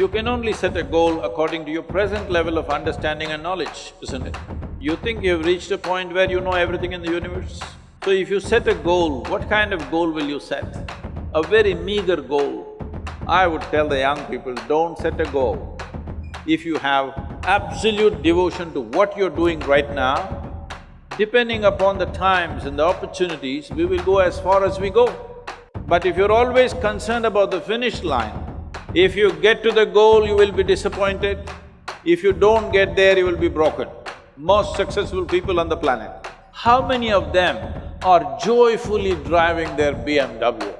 You can only set a goal according to your present level of understanding and knowledge, isn't it? You think you've reached a point where you know everything in the universe? So if you set a goal, what kind of goal will you set? A very meager goal. I would tell the young people, don't set a goal. If you have absolute devotion to what you're doing right now, depending upon the times and the opportunities, we will go as far as we go. But if you're always concerned about the finish line, if you get to the goal, you will be disappointed. If you don't get there, you will be broken. Most successful people on the planet, how many of them are joyfully driving their BMW?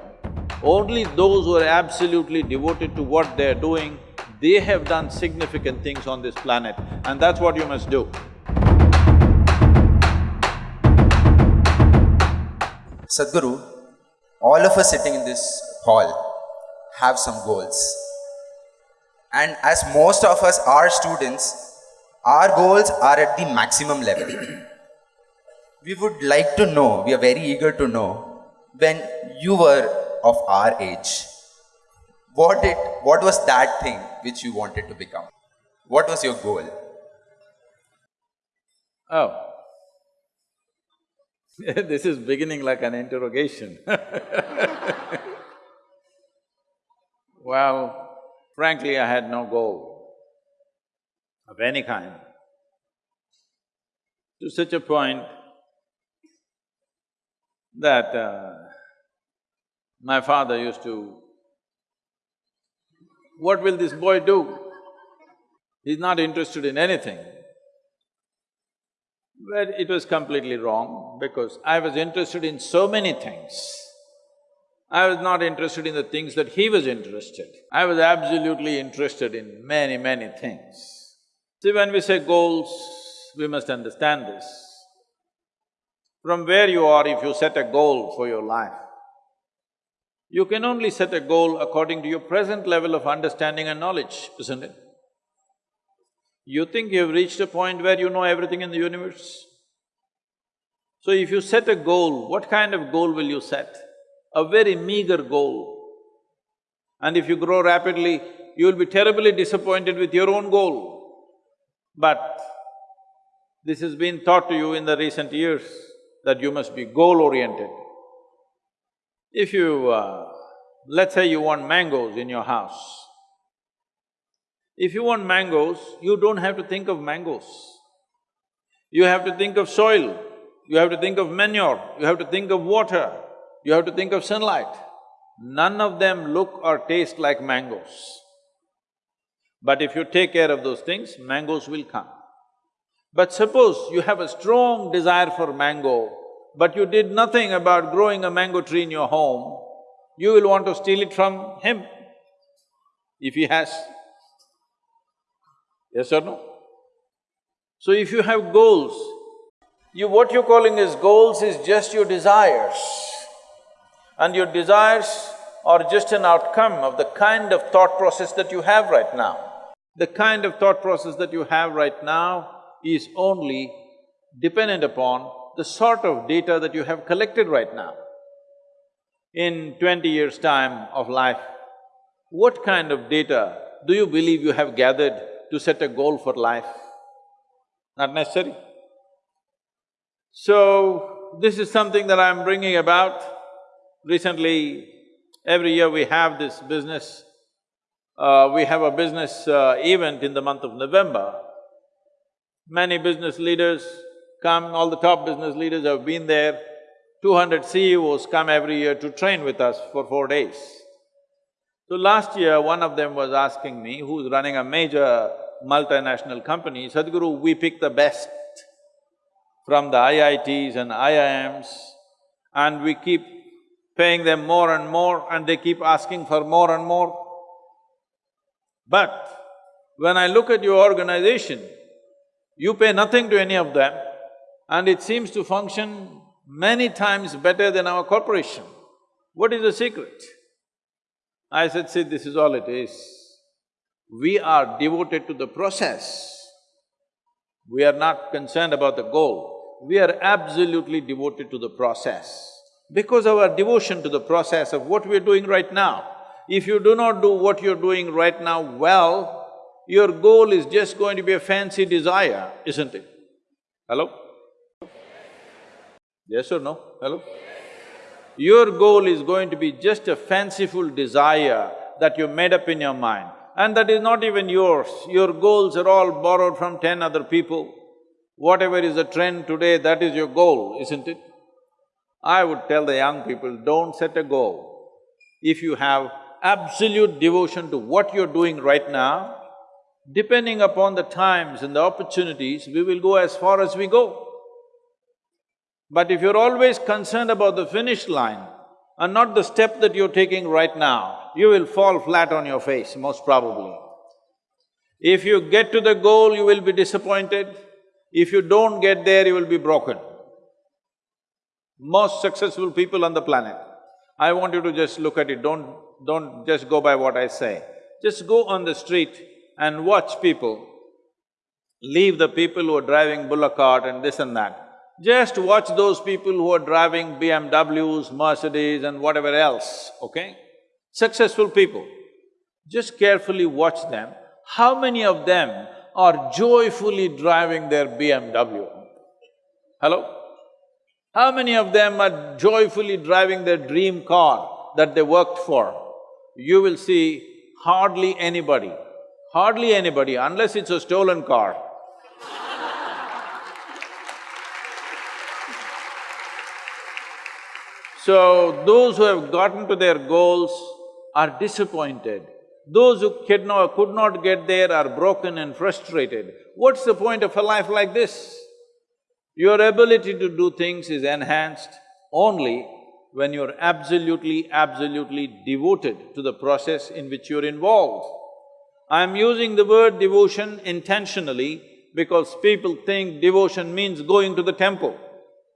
Only those who are absolutely devoted to what they're doing, they have done significant things on this planet and that's what you must do. Sadhguru, all of us sitting in this hall have some goals. And as most of us are students, our goals are at the maximum level. we would like to know, we are very eager to know, when you were of our age, what did, what was that thing which you wanted to become? What was your goal? Oh. this is beginning like an interrogation Well, frankly, I had no goal of any kind. To such a point that uh, my father used to, what will this boy do? He's not interested in anything. But it was completely wrong because I was interested in so many things. I was not interested in the things that he was interested. I was absolutely interested in many, many things. See, when we say goals, we must understand this. From where you are, if you set a goal for your life, you can only set a goal according to your present level of understanding and knowledge, isn't it? You think you've reached a point where you know everything in the universe? So if you set a goal, what kind of goal will you set? A very meager goal. And if you grow rapidly, you will be terribly disappointed with your own goal. But this has been taught to you in the recent years that you must be goal-oriented. If you… Uh, let's say you want mangoes in your house. If you want mangoes, you don't have to think of mangoes. You have to think of soil, you have to think of manure, you have to think of water, you have to think of sunlight. None of them look or taste like mangoes. But if you take care of those things, mangoes will come. But suppose you have a strong desire for mango, but you did nothing about growing a mango tree in your home, you will want to steal it from him, if he has. Yes or no? So if you have goals, you… what you're calling as goals is just your desires and your desires are just an outcome of the kind of thought process that you have right now. The kind of thought process that you have right now is only dependent upon the sort of data that you have collected right now. In twenty years' time of life, what kind of data do you believe you have gathered to set a goal for life? Not necessary. So, this is something that I'm bringing about Recently, every year we have this business, uh, we have a business uh, event in the month of November. Many business leaders come, all the top business leaders have been there. Two hundred CEOs come every year to train with us for four days. So last year, one of them was asking me, who's running a major multinational company, Sadhguru, we pick the best from the IITs and IIMs and we keep paying them more and more and they keep asking for more and more. But when I look at your organization, you pay nothing to any of them and it seems to function many times better than our corporation. What is the secret? I said, see, this is all it is. We are devoted to the process. We are not concerned about the goal. We are absolutely devoted to the process because of our devotion to the process of what we're doing right now. If you do not do what you're doing right now well, your goal is just going to be a fancy desire, isn't it? Hello? Yes or no? Hello? Your goal is going to be just a fanciful desire that you made up in your mind and that is not even yours. Your goals are all borrowed from ten other people. Whatever is the trend today, that is your goal, isn't it? I would tell the young people, don't set a goal. If you have absolute devotion to what you're doing right now, depending upon the times and the opportunities, we will go as far as we go. But if you're always concerned about the finish line and not the step that you're taking right now, you will fall flat on your face, most probably. If you get to the goal, you will be disappointed. If you don't get there, you will be broken. Most successful people on the planet. I want you to just look at it, don't… don't just go by what I say. Just go on the street and watch people. Leave the people who are driving bullock cart and this and that. Just watch those people who are driving BMWs, Mercedes and whatever else, okay? Successful people. Just carefully watch them. How many of them are joyfully driving their BMW? Hello? How many of them are joyfully driving their dream car that they worked for? You will see hardly anybody, hardly anybody unless it's a stolen car. So, those who have gotten to their goals are disappointed. Those who could not, get there are broken and frustrated. What's the point of a life like this? Your ability to do things is enhanced only when you're absolutely, absolutely devoted to the process in which you're involved. I'm using the word devotion intentionally because people think devotion means going to the temple.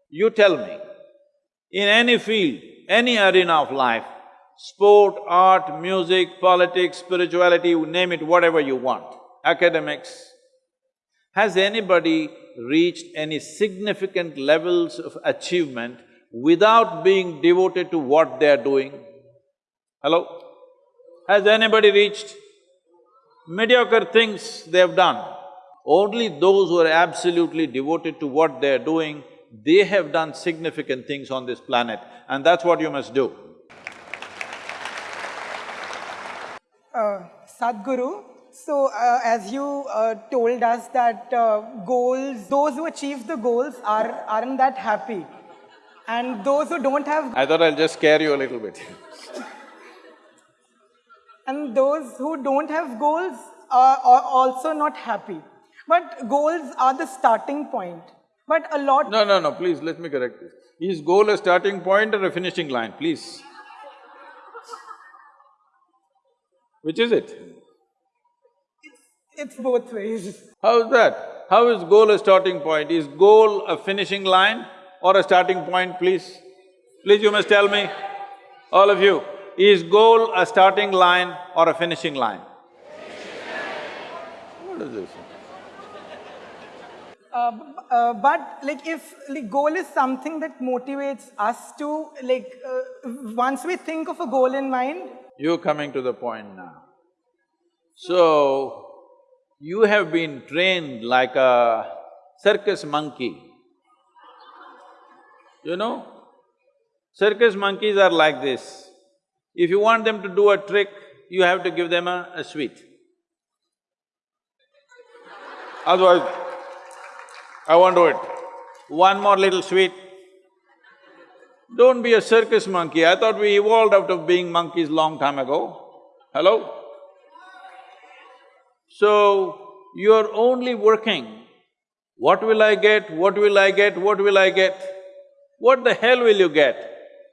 You tell me, in any field, any arena of life, sport, art, music, politics, spirituality, you name it, whatever you want, academics, has anybody reached any significant levels of achievement without being devoted to what they're doing? Hello? Has anybody reached mediocre things they have done? Only those who are absolutely devoted to what they're doing they have done significant things on this planet and that's what you must do. Uh, Sadhguru, so uh, as you uh, told us that uh, goals, those who achieve the goals are, aren't that happy. And those who don't have, I thought I'll just scare you a little bit and those who don't have goals are, are also not happy. But goals are the starting point. But a lot… No, no, no, please, let me correct this. Is goal a starting point or a finishing line, please? Which is it? It's both ways. How is that? How is goal a starting point? Is goal a finishing line or a starting point, please? Please, you must tell me, all of you, is goal a starting line or a finishing line? What is this? Uh, uh, but like if like goal is something that motivates us to like uh, once we think of a goal in mind You're coming to the point now. So, you have been trained like a circus monkey. You know? Circus monkeys are like this. If you want them to do a trick, you have to give them a, a sweet. Otherwise, I won't do it. One more little sweet. Don't be a circus monkey. I thought we evolved out of being monkeys long time ago. Hello? So, you're only working. What will I get? What will I get? What will I get? What the hell will you get?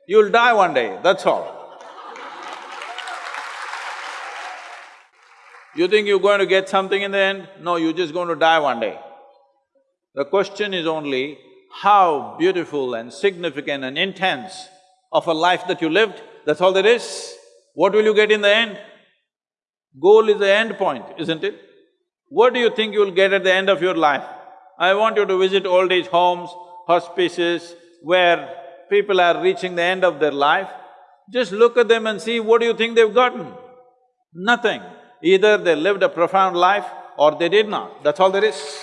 You'll die one day, that's all. You think you're going to get something in the end? No, you're just going to die one day. The question is only how beautiful and significant and intense of a life that you lived, that's all there is. What will you get in the end? Goal is the end point, isn't it? What do you think you'll get at the end of your life? I want you to visit old age homes, hospices, where people are reaching the end of their life. Just look at them and see what do you think they've gotten? Nothing. Either they lived a profound life or they did not, that's all there is.